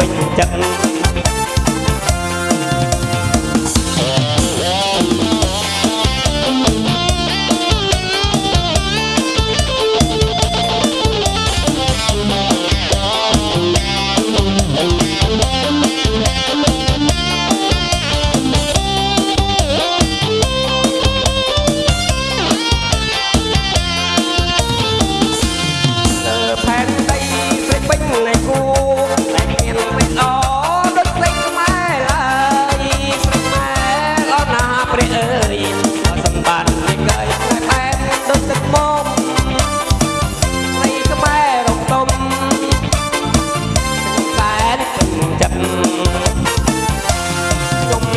bình chân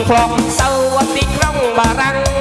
คลองสวัสดีครองบารัง